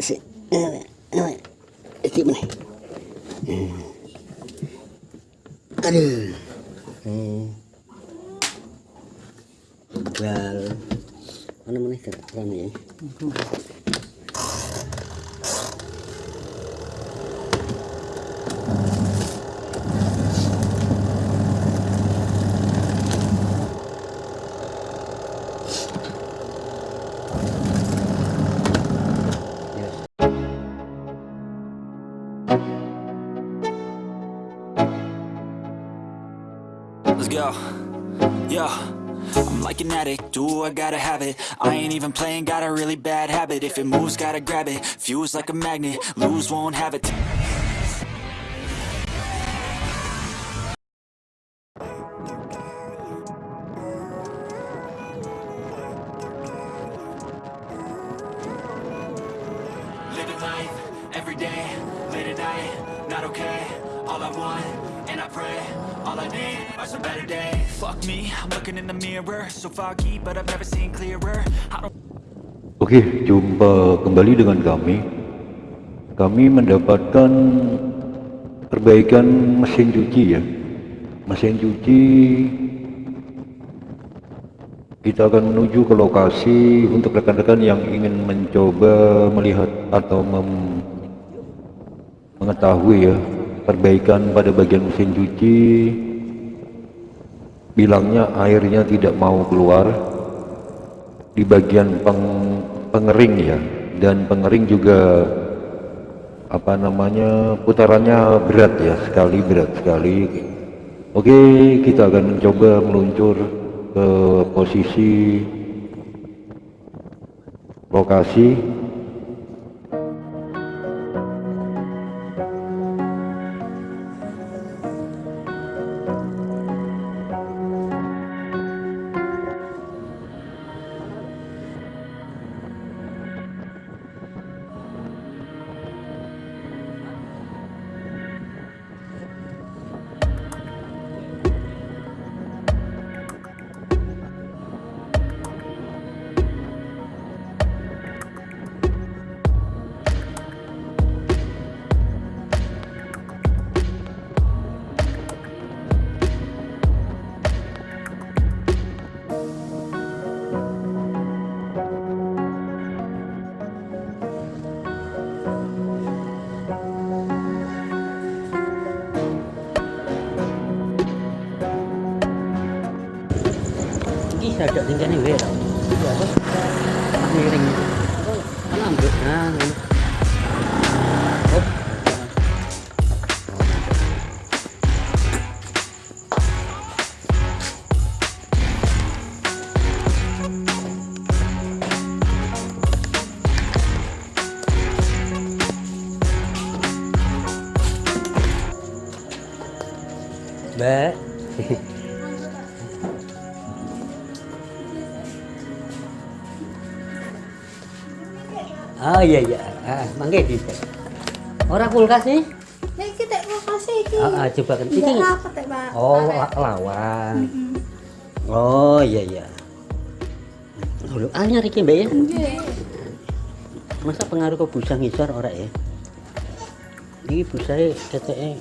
si si mana? Aduh. Hmm. bal mana ya Let's go. Yo. I'm like an addict, do I gotta have it? I ain't even playing, got a really bad habit. If it moves, gotta grab it, fuse like a magnet. Lose, won't have it. Living life, every day, late at night, not okay. All I want, and I pray, all I need are some better days Fuck me, I'm looking in the mirror So foggy, but I've never seen clearer I don't Oke, jumpa kembali dengan kami. Kami mendapatkan perbaikan mesin cuci ya. Mesin cuci kita akan menuju ke lokasi untuk rekan-rekan yang ingin mencoba melihat atau mem mengetahui ya perbaikan pada bagian mesin cuci. Bilangnya airnya tidak mau keluar. Di bagian peng, pengering ya. Dan pengering juga apa namanya putarannya berat ya sekali berat sekali. Oke kita akan mencoba meluncur ke posisi lokasi Ini ada tingkahnya wae tau. Itu iya iya. Ah, mangke bisa. Ora kulkas nih? Nek kita mau kasih iki. Ah, ah, coba kan iki. Iki rapet ya, Pak. Oh, lawan. Oh iya iya. Lho, anyar iki Mbak ya. Nggih. Masa pengaruh ke busa ngisor ora ya? Iki busae keteke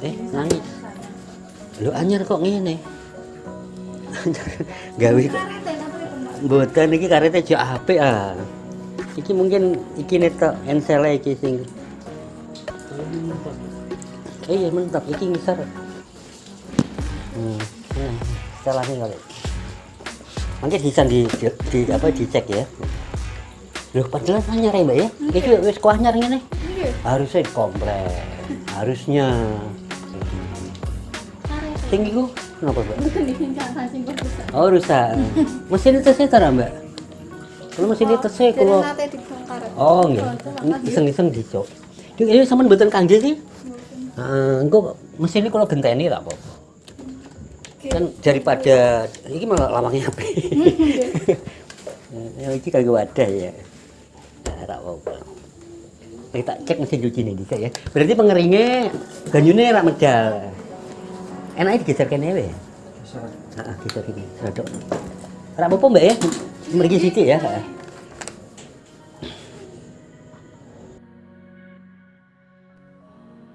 Eh, nangis. Lho anyar kok ngene? Gawe kok Mboten iki karete jo apik ah. Iki mungkin iki netok ensele iki sing. Eh, iya mantap iki ngisor. Hmm, nah, salahnya kali. Mungkin bisa di, di, di apa dicek ya. Loh, padahal anyar ya, Mbak ya. Iki wis kuah anyar ngene. Nggih. Harusnya komplek. Harusnya. Sing iku kenapa, Mbak? Oh, rusak. Mesin itu saya tara, Mbak. Kalau mesin itu saya Jadi kalau. Oh, nggih. Iseng-iseng dicok. Yuk, ini sampean mboten kangge sih? Heeh, engko mesin ini kalau genteni tak apa-apa. Kan daripada iki malah lawangnya api. Ya iki kagak wadah ya. Nah, tak apa-apa. Kita cek mesin cuci ini bisa ya. Berarti pengeringnya ganyune rak medal. Enaknya digeser kene wae. Heeh, geser kene. Rodok. Ora apa-apa Mbak ya. Mriki sithik ya. heeh.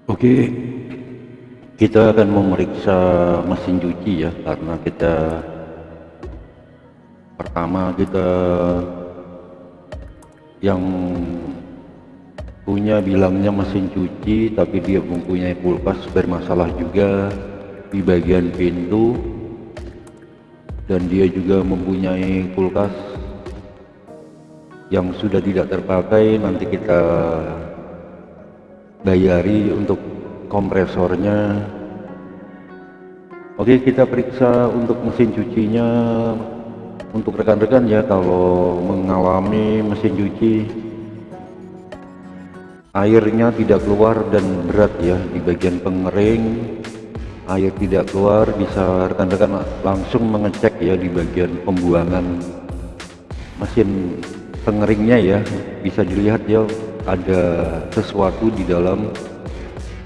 Oke, kita akan memeriksa mesin cuci ya, karena kita pertama kita yang punya bilangnya mesin cuci, tapi dia mempunyai kulkas bermasalah juga di bagian pintu, dan dia juga mempunyai kulkas yang sudah tidak terpakai. Nanti kita bayari untuk kompresornya oke kita periksa untuk mesin cucinya untuk rekan-rekan ya kalau mengalami mesin cuci airnya tidak keluar dan berat ya di bagian pengering air tidak keluar bisa rekan-rekan langsung mengecek ya di bagian pembuangan mesin pengeringnya ya. Bisa dilihat ya ada sesuatu di dalam.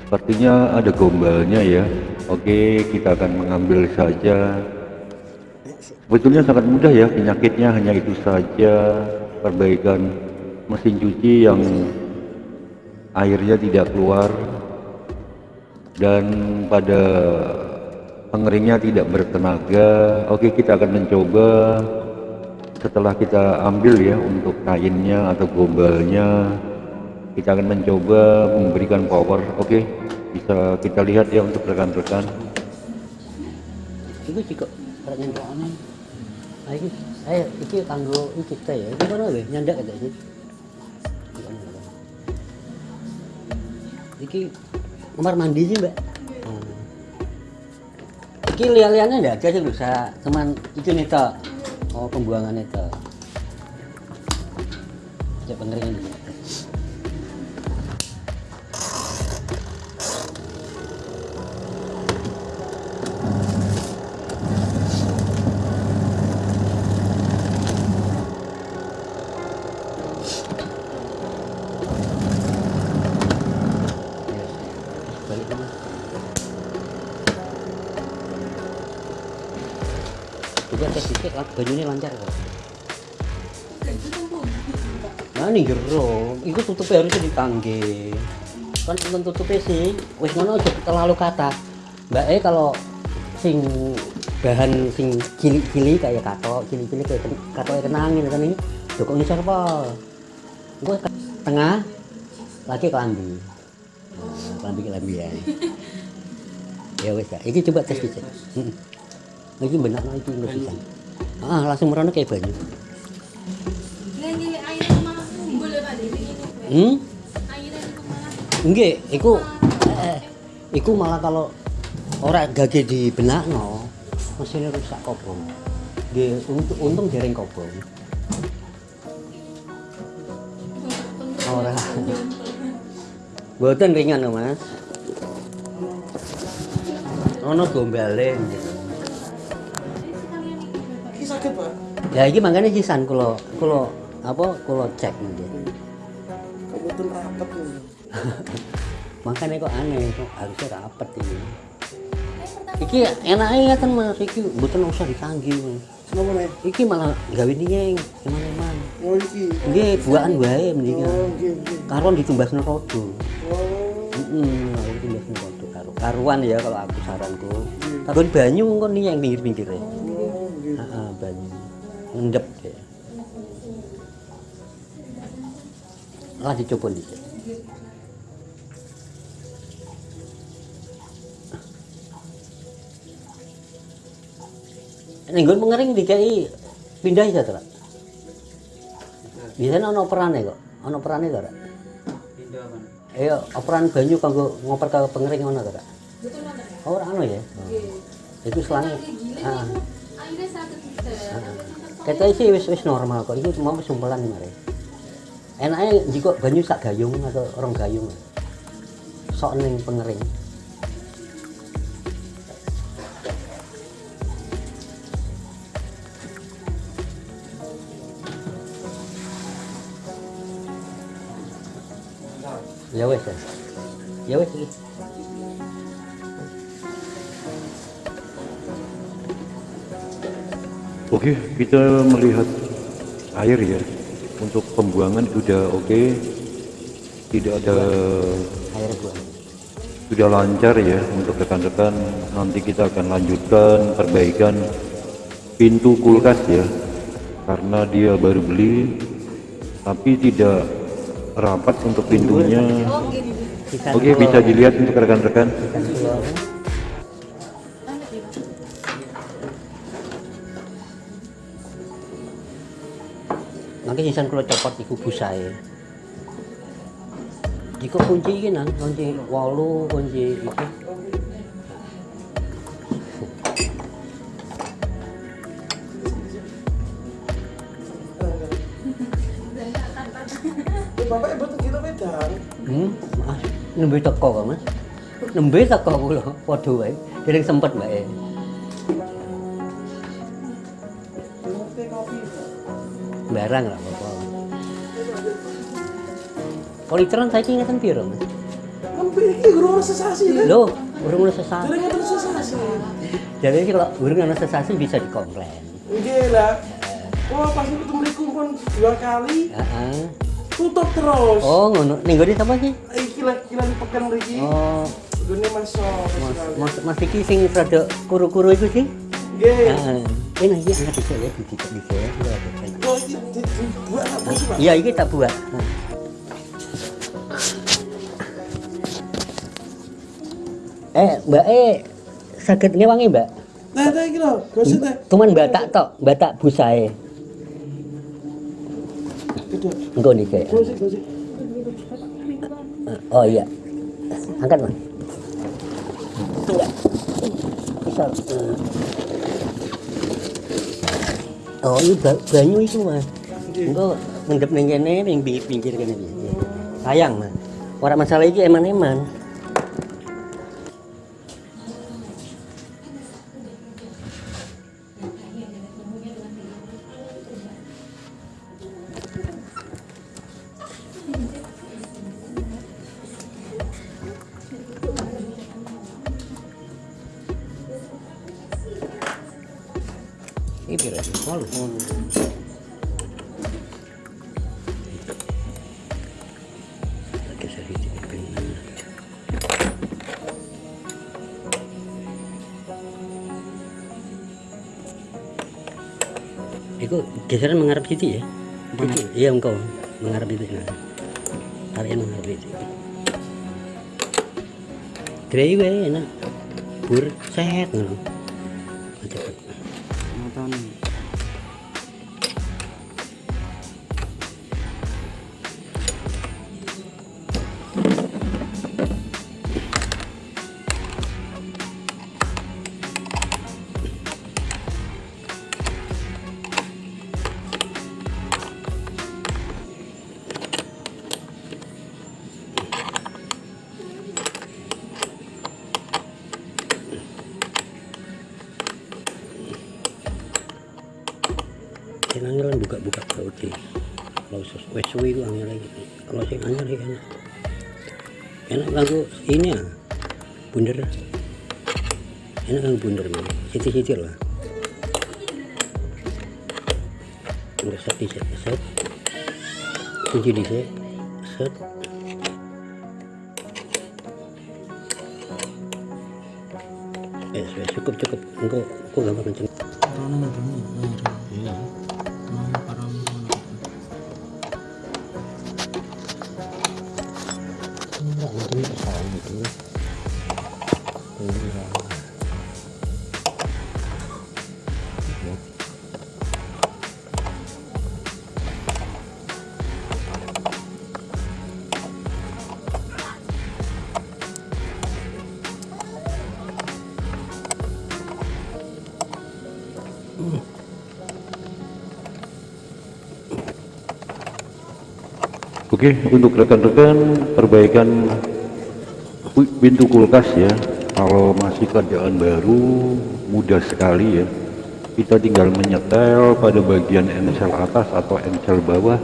Sepertinya ada gombalnya ya. Oke kita akan mengambil saja. Sebetulnya sangat mudah ya penyakitnya hanya itu saja. Perbaikan mesin cuci yang airnya tidak keluar dan pada pengeringnya tidak bertenaga oke kita akan mencoba setelah kita ambil ya untuk kainnya atau gombalnya kita akan mencoba memberikan power oke bisa kita lihat ya untuk rekan-rekan Iku juga ora nyentokane. Ah iki eh iki kanggo iki teh ya. Iki kono lho nyandak kata iki. Iki kamar mandi sih, Mbak. Hmm. Iki lihat-lihatnya enggak ada sih bisa cuman iki nih. Oh, pembuangan itu. Cek pengeringan lah, bajunya lancar kok. Nah nih gero, itu tutupnya harusnya ditangge. Kan temen tutupnya sih, wis ngono aja terlalu kata. Mbak E kalau sing bahan sing cilik-cilik kayak kato, cilik-cilik kayak kato yang kenangin kan ini, jokok ini pol. Gue tengah, lagi kelambi. Nah, kelambi kelambi ya. ya wes ya, ini coba tes dicek. Hmm. Ini benar lagi nggak bisa. Ah langsung merono kayak banyu. Hmm? Airnya itu Enggak, iku eh, iku malah kalau orang gage di benakno mesinnya rusak kobong. Dia untung, untung jaring kobong. Ora. Buatan ringan loh, Mas. Ono gombale gitu. Ya iki makanya sisan kulo kulo apa kulo cek gitu. Kebetul rapet nih. Makanya kok aneh kok harusnya rapet ini. Iki enaknya kan mas, iki bukan usah ditanggi mas. Kenapa nih? Iki malah gawe nyeng, teman-teman. Oh iki. Nggih buahan wae mendingan. Oh, nggih, nggih. Karuan ditumbas rodo. Oh, Heeh, kalau ditumbas rodo karo. Karuan ya kalau aku saranku. Takon banyu kok nih yang pinggir-pinggirnya. Ngendep deh. Lah dicoba dikit. Ning nggon mengering dikai pindah ya to, Pak? Biasanya ana operane kok. Ana operane to, Pak? Pindah mana? Iya, operan banyu kanggo ngoper ke pengering betul banget. Oh, ora ono ya. Itu selang. Ah. Kita. Sih wis wis normal kok. Iki mau sumpelan mare. Enaknya jika banyu sak gayung atau orang gayung. Sok ning pengering. Ya wes ya. Ya wes Oke, kita melihat air ya. Untuk pembuangan sudah oke. Tidak ada air sudah lancar ya untuk rekan-rekan. Nanti kita akan lanjutkan perbaikan pintu kulkas ya. Karena dia baru beli tapi tidak rapat untuk pintunya. Oke, bisa dilihat untuk rekan-rekan. Nanti sisan kalau copot iku busae jika kunci ini nang. Kunci walu kunci itu Eh, bapak ibu tuh kita wedang. hmm? Mas nembe teko kok mas? Nembe teko kula padha wae. Dereng sempet wae barang lah apa kalau literan saya ingatan piro mas Hampir iki guru sesasi kan? Loh, burung ada sesasi. Dereng ngoten sesasi. Jadi kalau burung ada sesasi bisa dikomplain. Nggih lah. Wah, pas itu mriku pun dua kali Heeh. tutup terus. Oh, ngono. Ning gone sapa sih? Iki lagi lagi pekan mriki. Oh, Gune masuk. Mas Mas Mas iki sing rada kuru-kuru itu sih. Nggih. Heeh. Ini iki angkat dhisik ya, dicicip dhisik ya. Iya, iki tak buat. Nah. Eh, Mbak E, saged ngewangi, Mbak? Teh teh iki lho, gosip teh. Cuman batak tok, batak busae. Gedhe. Engko nih gosip. Oh iya. Angkat, Mas. Enggak. Bisa. eh. Oh, ini ba- banyu itu, Mas. Engko ngendep ning kene ning pinggir kene iki. Sayang, Mas. Ora masalah iki eman-eman. Ini pira sih? Geseran mengarah situ ya? Situ. Iya engkau mengarah itu. Nah. Tarik mengarah itu. Grey gue enak. Bur sehat ngono. Cepet. Nonton. Sing angel buka-buka berarti kalau wes suwi ku angel lagi. Kalau sing angel sih enak. Enak kanggo ini ya bunder. Enak kanggo bunder man. Siti-siti lah. Udah set set set. Kunci di set set. Eh cukup cukup. Engkau engkau gampang kenceng Oke, untuk rekan-rekan perbaikan pintu kulkas ya. Kalau masih kerjaan baru, mudah sekali ya. Kita tinggal menyetel pada bagian ensel atas atau ensel bawah.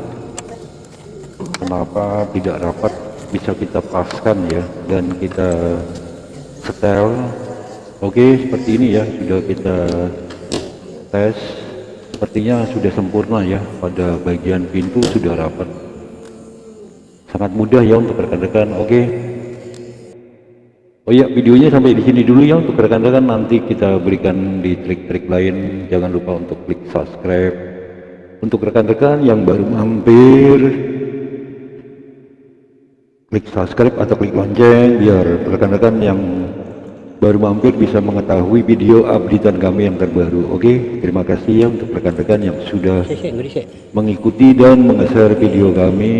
Kenapa tidak rapat bisa kita paskan ya dan kita setel. Oke, seperti ini ya sudah kita tes sepertinya sudah sempurna ya pada bagian pintu sudah rapat sangat mudah ya untuk rekan-rekan oke? Oh ya videonya sampai di sini dulu ya untuk rekan-rekan. Nanti kita berikan di trik-trik lain. Jangan lupa untuk klik subscribe. Untuk rekan-rekan yang baru mampir klik subscribe atau klik lonceng biar rekan-rekan yang baru mampir bisa mengetahui video updatean kami yang terbaru oke? Terima kasih ya untuk rekan-rekan yang sudah mengikuti dan meng-share video kami